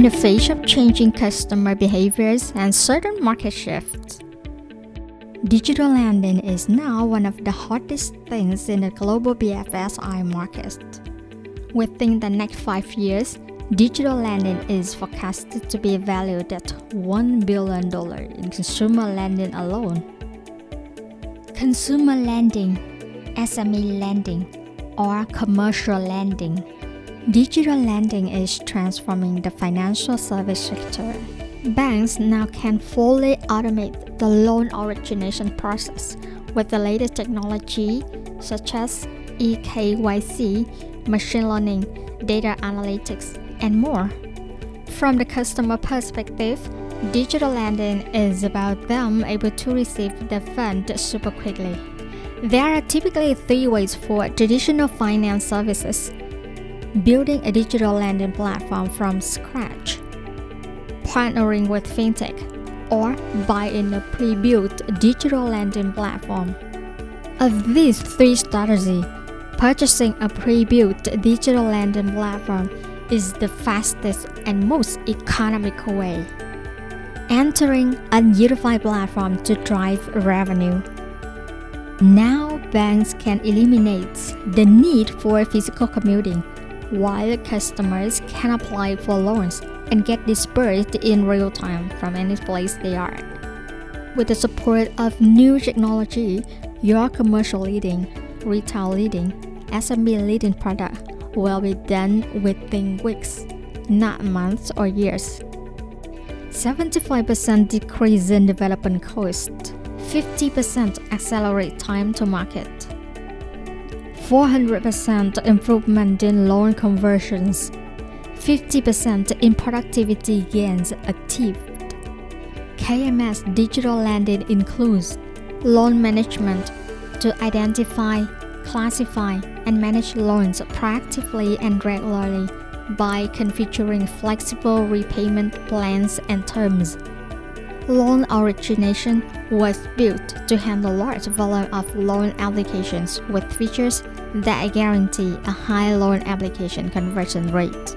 In the face of changing customer behaviors and certain market shifts, digital lending is now one of the hottest things in the global BFSI market. Within the next five years, digital lending is forecasted to be valued at $1 billion in consumer lending alone. Consumer lending, SME lending, or commercial lending Digital lending is transforming the financial service sector. Banks now can fully automate the loan origination process with the latest technology such as eKYC, machine learning, data analytics, and more. From the customer perspective, digital lending is about them able to receive the fund super quickly. There are typically three ways for traditional finance services building a digital lending platform from scratch, partnering with fintech, or buying a pre-built digital lending platform. Of these three strategies, purchasing a pre-built digital lending platform is the fastest and most economical way. Entering a unified platform to drive revenue. Now banks can eliminate the need for physical commuting while customers can apply for loans and get disbursed in real time from any place they are. With the support of new technology, your commercial leading, retail leading, SMB leading product will be done within weeks, not months or years. 75% decrease in development cost, 50% accelerate time to market. 400% improvement in loan conversions, 50% in productivity gains achieved. KMS digital lending includes loan management to identify, classify, and manage loans proactively and regularly by configuring flexible repayment plans and terms. Loan origination was built to handle large volume of loan applications with features that guarantee a high loan application conversion rate.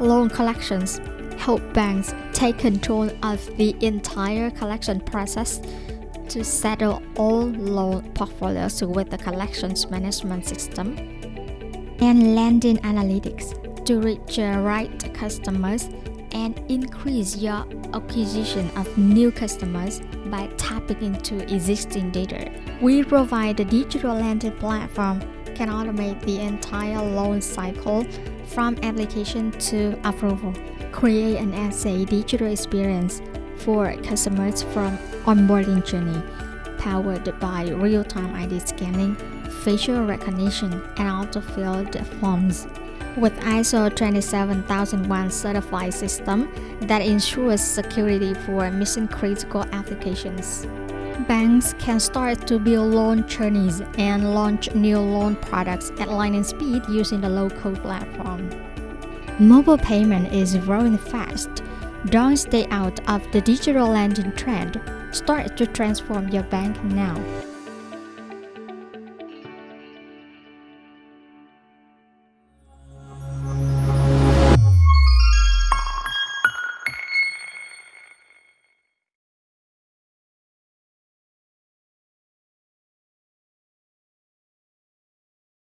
Loan collections help banks take control of the entire collection process to settle all loan portfolios with the collections management system and lending analytics to reach the right customers and increase your acquisition of new customers by tapping into existing data. We provide a digital lending platform can automate the entire loan cycle from application to approval. Create an SA digital experience for customers from onboarding journey, powered by real-time ID scanning, facial recognition, and auto-filled forms with ISO 27001 certified system that ensures security for mission-critical applications. Banks can start to build loan journeys and launch new loan products at lightning speed using the low-code platform. Mobile payment is growing fast. Don't stay out of the digital lending trend. Start to transform your bank now.